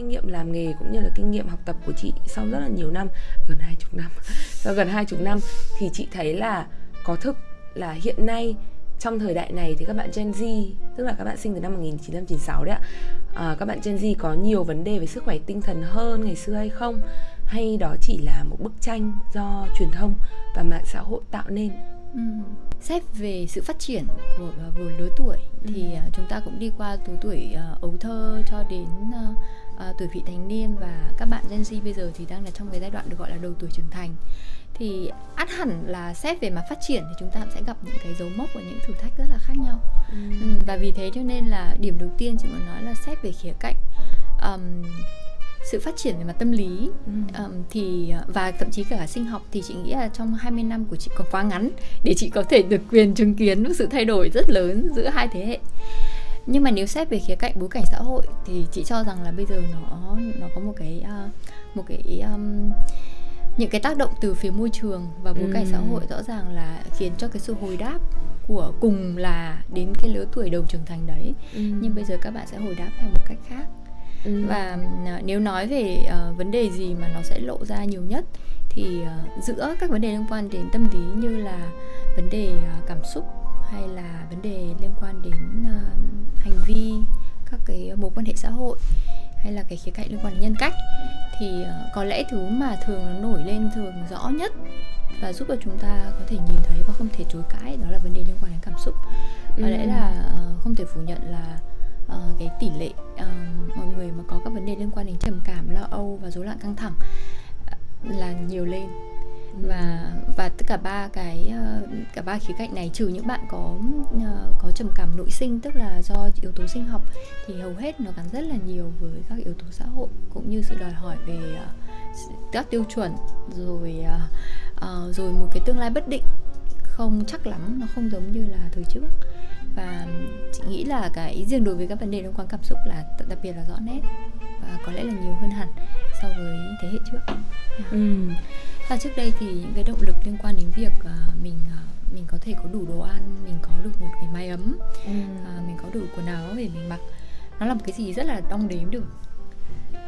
kinh nghiệm làm nghề cũng như là kinh nghiệm học tập của chị sau rất là nhiều năm gần hai chục năm sau gần hai chục năm thì chị thấy là có thực là hiện nay trong thời đại này thì các bạn Gen Z tức là các bạn sinh từ năm 1996 đấy ạ à, các bạn Gen Z có nhiều vấn đề về sức khỏe tinh thần hơn ngày xưa hay không hay đó chỉ là một bức tranh do truyền thông và mạng xã hội tạo nên ừ. xét về sự phát triển của vừa lứa tuổi thì ừ. chúng ta cũng đi qua từ tuổi uh, ấu thơ cho đến uh, uh, tuổi vị thành niên và các bạn Gen Z bây giờ thì đang là trong cái giai đoạn được gọi là đầu tuổi trưởng thành thì ắt hẳn là xét về mặt phát triển thì chúng ta sẽ gặp những cái dấu mốc và những thử thách rất là khác nhau ừ. Ừ, và vì thế cho nên là điểm đầu tiên chị muốn nói là xét về khía cạnh um, sự phát triển về mặt tâm lý ừ. um, thì và thậm chí cả sinh học thì chị nghĩ là trong 20 năm của chị còn quá ngắn để chị có thể được quyền chứng kiến sự thay đổi rất lớn giữa hai thế hệ nhưng mà nếu xét về khía cạnh bối cảnh xã hội thì chị cho rằng là bây giờ nó nó có một cái uh, một cái um, những cái tác động từ phía môi trường và bối cảnh xã ừ. hội rõ ràng là khiến cho cái sự hồi đáp của cùng là đến cái lứa tuổi đầu trưởng thành đấy ừ. nhưng bây giờ các bạn sẽ hồi đáp theo một cách khác ừ. và uh, nếu nói về uh, vấn đề gì mà nó sẽ lộ ra nhiều nhất thì uh, giữa các vấn đề liên quan đến tâm lý như là vấn đề uh, cảm xúc hay là vấn đề liên quan đến uh, hành vi các cái mối quan hệ xã hội hay là cái khía cạnh liên quan đến nhân cách thì uh, có lẽ thứ mà thường nó nổi lên thường rõ nhất và giúp cho chúng ta có thể nhìn thấy và không thể chối cãi đó là vấn đề liên quan đến cảm xúc có ừ. lẽ là uh, không thể phủ nhận là uh, cái tỷ lệ uh, mọi người mà có các vấn đề liên quan đến trầm cảm lo âu và rối loạn căng thẳng là nhiều lên và và tất cả ba cái ờ, cả ba khía cạnh này, trừ những bạn có ờ, có trầm cảm nội sinh, tức là do yếu tố sinh học, thì hầu hết nó gắn rất là nhiều với các yếu tố xã hội, cũng như sự đòi hỏi về ờ, các tiêu chuẩn, rồi rồi một cái tương lai bất định. Không chắc lắm, nó không giống như là thời trước. Và chị nghĩ là cái riêng đối với các vấn đề liên quan cảm xúc là đặc biệt là rõ nét, và có lẽ là nhiều hơn hẳn so với thế hệ trước. Yeah. Ừ và trước đây thì những cái động lực liên quan đến việc uh, mình uh, mình có thể có đủ đồ ăn mình có được một cái mái ấm ừ. uh, mình có đủ quần áo để mình mặc nó là một cái gì rất là đong đếm được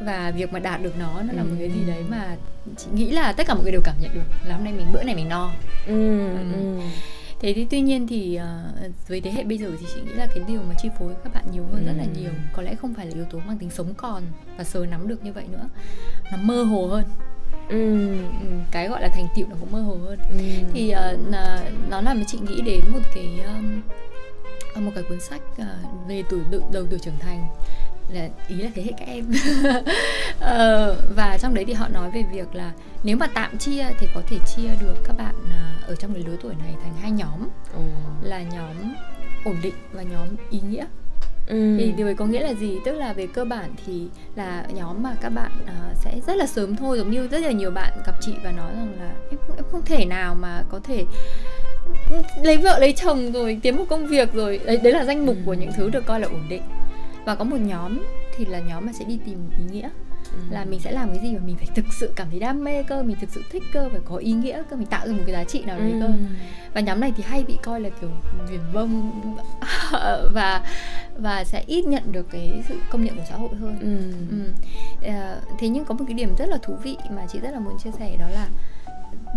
và việc mà đạt được nó nó là một cái gì đấy mà chị nghĩ là tất cả mọi người đều cảm nhận được là hôm nay mình bữa này mình no ừ, ừ. Ừ. thế thì tuy nhiên thì uh, với thế hệ bây giờ thì chị nghĩ là cái điều mà chi phối các bạn nhiều hơn ừ. rất là nhiều. Có lẽ không phải là yếu tố mang tính sống còn và sờ nắm được như vậy nữa. Nó mơ hồ hơn. Ừ, ừ, cái gọi là thành tựu nó cũng mơ hồ hơn. Ừ. thì uh, nó làm cho chị nghĩ đến một cái um, một cái cuốn sách uh, về tuổi đầu tuổi trưởng thành là ý là thế hệ các em uh, và trong đấy thì họ nói về việc là nếu mà tạm chia thì có thể chia được các bạn uh, ở trong cái lứa tuổi này thành hai nhóm ừ. là nhóm ổn định và nhóm ý nghĩa Ừ. thì điều ấy có nghĩa là gì tức là về cơ bản thì là nhóm mà các bạn uh, sẽ rất là sớm thôi giống như rất là nhiều bạn gặp chị và nói rằng là em em không thể nào mà có thể lấy vợ lấy chồng rồi kiếm một công việc rồi đấy đấy là danh mục ừ. của những thứ được coi là ổn định và có một nhóm thì là nhóm mà sẽ đi tìm ý nghĩa ừ. là mình sẽ làm cái gì mà mình phải thực sự cảm thấy đam mê cơ mình thực sự thích cơ phải có ý nghĩa cơ mình tạo ra một cái giá trị nào đấy ừ. cơ và nhóm này thì hay bị coi là kiểu viển vông và và sẽ ít nhận được cái sự công nhận của xã hội hơn ừ. Ừ. À, thế nhưng có một cái điểm rất là thú vị mà chị rất là muốn chia sẻ đó là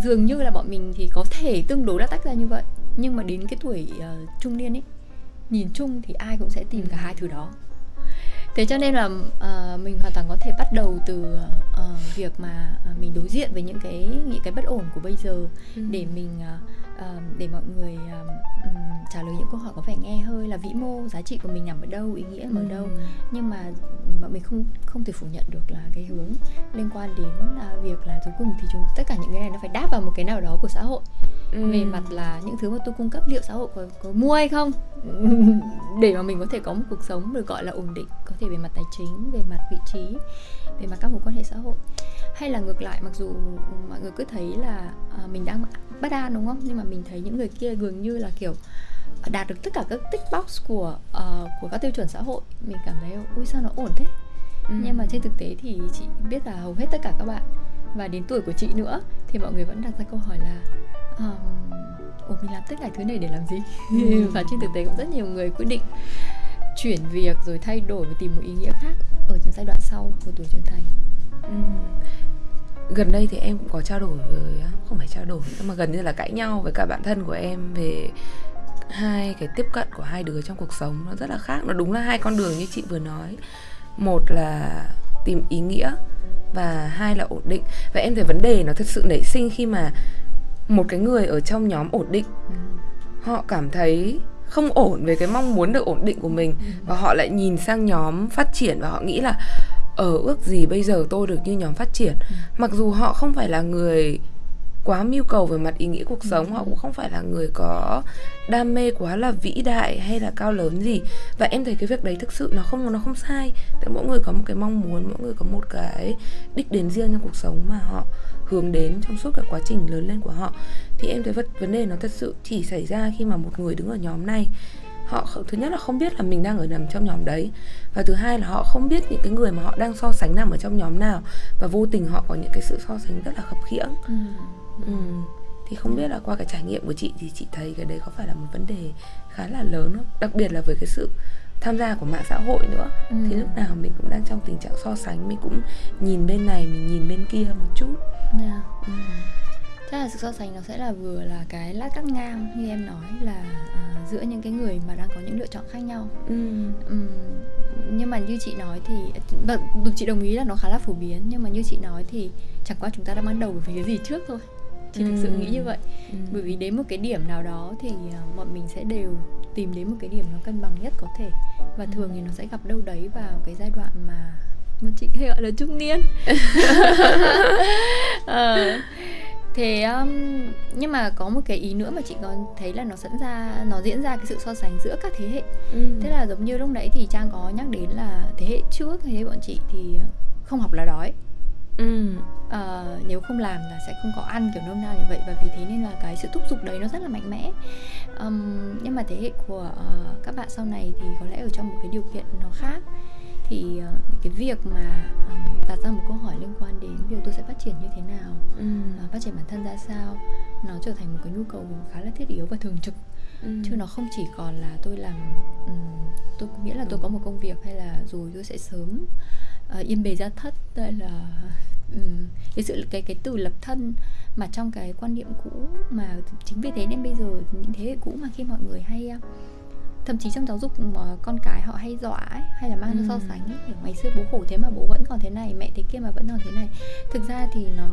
dường như là bọn mình thì có thể tương đối đã tách ra như vậy nhưng mà đến cái tuổi uh, trung niên ấy nhìn chung thì ai cũng sẽ tìm cả hai thứ đó thế cho nên là uh, mình hoàn toàn có thể bắt đầu từ uh, việc mà uh, mình đối diện với những cái những cái bất ổn của bây giờ ừ. để mình uh, uh, để mọi người um, trả lời những câu hỏi có vẻ nghe hơi là vĩ mô giá trị của mình nằm ở đâu ý nghĩa ở đâu. Nhưng mà bọn mình không không thể phủ nhận được là cái hướng liên quan đến uh, việc là cuối cùng thì chúng tất cả những cái này nó phải đáp vào một cái nào đó của xã hội. Ừ. về mặt là những thứ mà tôi cung cấp liệu xã hội có, có mua hay không? Để mà mình có thể có một cuộc sống được gọi là ổn định có thể về mặt tài chính về mặt vị trí về mặt các mối quan hệ xã hội. Hay là ngược lại mặc dù mọi người cứ thấy là uh, mình đang bất an đúng không? Nhưng mà mình thấy những người kia gần như là kiểu đạt được tất cả các tick box của uh, của các tiêu chuẩn xã hội mình cảm thấy ui sao nó ổn thế ừ. nhưng mà trên thực tế thì chị biết là hầu hết tất cả các bạn và đến tuổi của chị nữa thì mọi người vẫn đặt ra câu hỏi là um, ồ mình làm tất cả thứ này để làm gì ừ. và trên thực tế cũng rất nhiều người quyết định chuyển việc rồi thay đổi và tìm một ý nghĩa khác ở trong giai đoạn sau của tuổi trưởng thành ừ. Gần đây thì em cũng có trao đổi với không phải trao đổi mà gần như là cãi nhau với cả bạn thân của em về hai cái tiếp cận của hai đứa trong cuộc sống nó rất là khác nó đúng là hai con đường như chị vừa nói một là tìm ý nghĩa và hai là ổn định và em thấy vấn đề nó thật sự nảy sinh khi mà một cái người ở trong nhóm ổn định ừ. họ cảm thấy không ổn về cái mong muốn được ổn định của mình ừ. và họ lại nhìn sang nhóm phát triển và họ nghĩ là ở ờ, ước gì bây giờ tôi được như nhóm phát triển. Ừ. mặc dù họ không phải là người quá mưu cầu về mặt ý nghĩa cuộc sống họ cũng không phải là người có đam mê quá là vĩ đại hay là cao lớn gì. Và em thấy cái việc đấy thực sự nó không nó không sai. Tại mỗi người có một cái mong muốn mỗi người có một cái đích đến riêng trong cuộc sống mà họ hướng đến trong suốt cái quá trình lớn lên của họ. Thì em thấy vấn đề nó thật sự chỉ xảy ra khi mà một người đứng ở nhóm này họ thứ nhất là không biết là mình đang ở nằm trong nhóm đấy và thứ hai là họ không biết những cái người mà họ đang so sánh nằm ở trong nhóm nào và vô tình họ có những cái sự so sánh rất là khập khiễng ừ. Ừ. thì không biết là qua cái trải nghiệm của chị thì chị thấy cái đấy có phải là một vấn đề khá là lớn không đặc biệt là với cái sự tham gia của mạng xã hội nữa ừ. thì lúc nào mình cũng đang trong tình trạng so sánh mình cũng nhìn bên này mình nhìn bên kia một chút yeah. Dạ. ừ. Chắc là sự so sánh nó sẽ là vừa là cái lát cắt ngang như em nói là uh, giữa những cái người mà đang có những lựa chọn khác nhau ừ. um, nhưng mà như chị nói thì được chị đồng ý là nó khá là phổ biến nhưng mà như chị nói thì chẳng qua chúng ta đang bắt đầu với cái gì trước thôi chị ừ. thực sự nghĩ như vậy ừ. bởi vì đến một cái điểm nào đó thì uh, bọn mình sẽ đều tìm đến một cái điểm nó cân bằng nhất có thể và ừ. thường thì nó sẽ gặp đâu đấy vào cái giai đoạn mà mà chị hay gọi là trung niên à, thế um, nhưng mà có một cái ý nữa mà chị còn thấy là nó dẫn ra nó diễn ra cái sự so sánh giữa các thế hệ. Ừ. thế là giống như lúc nãy thì trang có nhắc đến là thế hệ trước thế hệ bọn chị thì không học là đói. Ừ. à, nếu không làm là sẽ không có ăn kiểu nôm na như vậy. Và vì thế nên là cái sự thúc giục đấy nó rất là mạnh mẽ. Um, nhưng mà thế hệ của uh, các bạn sau này thì có lẽ ở trong một cái điều kiện nó khác thì uh, cái việc mà um, đặt ra một câu hỏi liên quan đến việc tôi sẽ phát triển như thế nào ừ. uh, phát triển bản thân ra sao nó trở thành một cái nhu cầu khá là thiết yếu và thường trực ừ. chứ nó không chỉ còn là tôi làm um, tôi nghĩa là tôi có một công việc hay là rồi tôi sẽ sớm uh, yên bề gia thất hay là um, cái sự cái cái từ lập thân mà trong cái quan niệm cũ mà chính vì thế nên bây giờ những thế hệ cũ mà khi mọi người hay uh, thậm chí trong giáo dục mà con cái họ hay dọa ấy, hay là mang ừ. so sánh ấy, kiểu ngày xưa bố khổ thế mà bố vẫn còn thế này mẹ thế kia mà vẫn còn thế này thực ra thì nó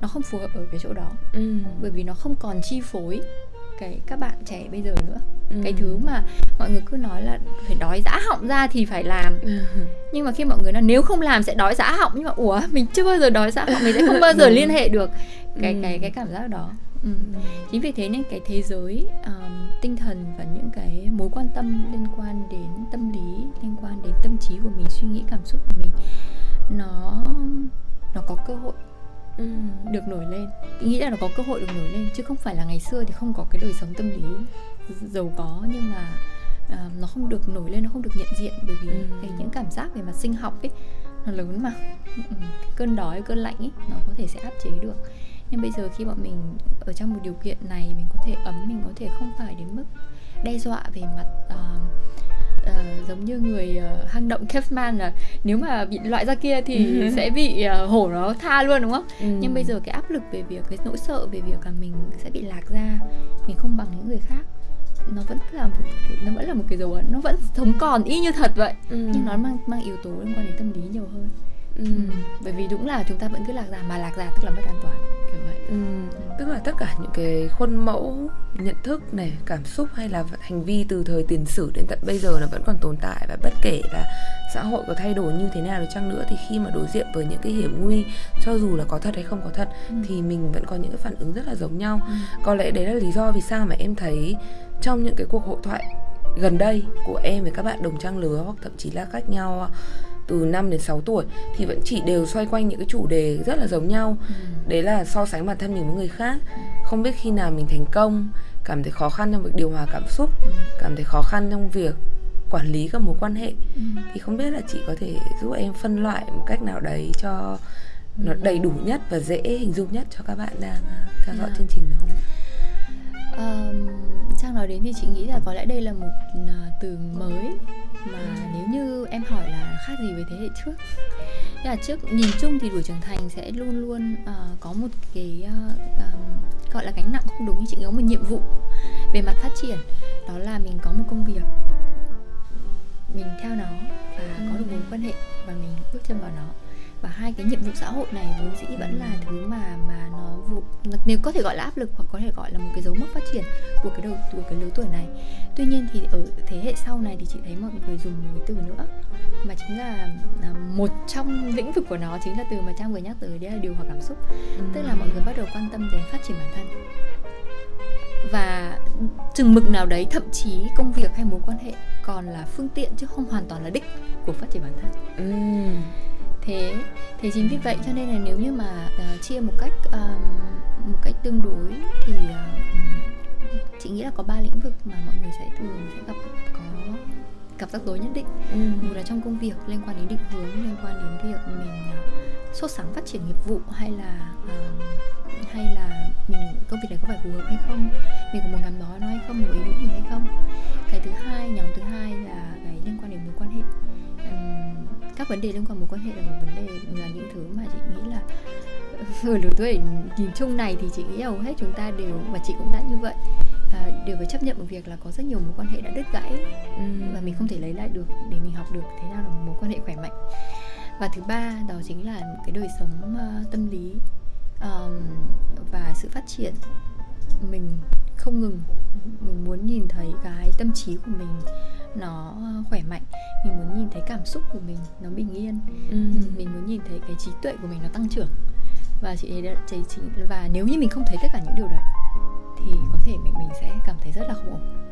nó không phù hợp ở cái chỗ đó ừ. bởi vì nó không còn chi phối cái các bạn trẻ bây giờ nữa ừ. cái thứ mà mọi người cứ nói là phải đói dã họng ra thì phải làm ừ. nhưng mà khi mọi người nói nếu không làm sẽ đói dã họng nhưng mà ủa mình chưa bao giờ đói dã họng mình sẽ không bao giờ liên hệ được cái ừ. cái cái cảm giác đó ừ. chính vì thế nên cái thế giới um, tinh thần và những cái mối quan tâm liên quan đến tâm lý liên quan đến tâm trí của mình suy nghĩ cảm xúc của mình nó nó có cơ hội ừ. được nổi lên nghĩ là nó có cơ hội được nổi lên chứ không phải là ngày xưa thì không có cái đời sống tâm lý giàu có nhưng mà uh, nó không được nổi lên nó không được nhận diện bởi vì ừ. cái những cảm giác về mặt sinh học ấy nó lớn mà ừ. cơn đói cơn lạnh ấy nó có thể sẽ áp chế được nhưng bây giờ khi bọn mình ở trong một điều kiện này mình có thể ấm mình có thể không phải đến mức đe dọa về mặt uh, uh, giống như người uh, hang động caveman là nếu mà bị loại ra kia thì ừ. sẽ bị uh, hổ nó tha luôn đúng không? Ừ. Nhưng bây giờ cái áp lực về việc cái nỗi sợ về việc là mình sẽ bị lạc ra, mình không bằng những người khác nó vẫn là một cái, nó vẫn là một cái dấu ấn nó vẫn sống còn y như thật vậy ừ. nhưng nó mang mang yếu tố liên quan đến tâm lý nhiều hơn ừ. Ừ. bởi vì đúng là chúng ta vẫn cứ lạc ra mà lạc ra tức là mất an toàn kiểu vậy ừ. tức là tất cả những cái khuôn mẫu nhận thức này cảm xúc hay là hành vi từ thời tiền sử đến tận bây giờ nó vẫn còn tồn tại và bất kể là xã hội có thay đổi như thế nào đi chăng nữa thì khi mà đối diện với những cái hiểm nguy cho dù là có thật hay không có thật ừ. thì mình vẫn có những cái phản ứng rất là giống nhau ừ. có lẽ đấy là lý do vì sao mà em thấy trong những cái cuộc hội thoại gần đây của em với các bạn đồng trang lứa hoặc thậm chí là cách nhau từ 5 đến 6 tuổi thì vẫn chỉ đều xoay quanh những cái chủ đề rất là giống nhau. Ừ. Đấy là so sánh bản thân mình với người khác. Không biết khi nào mình thành công, cảm thấy khó khăn trong việc điều hòa cảm xúc, ừ. cảm thấy khó khăn trong việc quản lý các mối quan hệ ừ. thì không biết là chị có thể giúp em phân loại một cách nào đấy cho nó đầy đủ nhất và dễ hình dung nhất cho các bạn đang theo dõi yeah. chương trình được không? Um, trang nói đến thì chị nghĩ là có lẽ đây là một uh, từ mới mà nếu như em hỏi là khác gì với thế hệ trước. Thế là trước nhìn chung thì tuổi trưởng thành sẽ luôn luôn uh, có một cái uh, um, gọi là gánh nặng không đúng như chị có một nhiệm vụ về mặt phát triển đó là mình có một công việc mình theo nó và có được mối quan hệ và mình bước chân vào nó và hai cái nhiệm vụ xã hội này vốn dĩ vẫn là thứ mà mà nó vụ nếu có thể gọi là áp lực hoặc có thể gọi là một cái dấu mốc phát triển của cái đầu của cái lứa tuổi này tuy nhiên thì ở thế hệ sau này thì chị thấy mọi người dùng một cái từ nữa mà chính là, là một trong lĩnh vực của nó chính là từ mà trang vừa nhắc tới đấy là điều hòa cảm xúc ừ. tức là mọi người bắt đầu quan tâm đến phát triển bản thân và chừng mực nào đấy thậm chí công việc hay mối quan hệ còn là phương tiện chứ không hoàn toàn là đích của phát triển bản thân ừ thế thế chính vì vậy cho nên là nếu như mà uh, chia một cách uh, một cách tương đối thì uh, chị nghĩ là có ba lĩnh vực mà mọi người sẽ thường sẽ gặp có gặp rắc rối nhất định. Ừ. một là trong công việc liên quan đến định hướng liên quan đến việc mình uh, sốt sáng phát triển nghiệp vụ hay là uh, hay là mình công việc này có phải phù hợp hay không mình có muốn gắn bó nó hay không một ý nghĩa gì hay không. Cái thứ hai nhóm thứ hai là cái liên quan đến mối quan hệ các vấn đề liên quan mối quan hệ là một vấn đề là những thứ mà chị nghĩ là ở lứa tuổi nhìn chung này thì chị nghĩ hầu hết chúng ta đều và chị cũng đã như vậy à, đều phải chấp nhận một việc là có rất nhiều mối quan hệ đã đứt gãy và mình không thể lấy lại được để mình học được thế nào là một mối quan hệ khỏe mạnh. Và thứ ba đó chính là cái đời sống uh, tâm lý um, và sự phát triển. Mình không ngừng mình muốn nhìn thấy cái tâm trí của mình nó khỏe mạnh. Mình muốn nhìn thấy cảm xúc của mình nó bình yên. Ừ. mình muốn nhìn thấy cái trí tuệ của mình nó tăng trưởng. Và chị thấy chị, chị và nếu như mình không thấy tất cả những điều đấy thì có thể mình mình sẽ cảm thấy rất là không ổn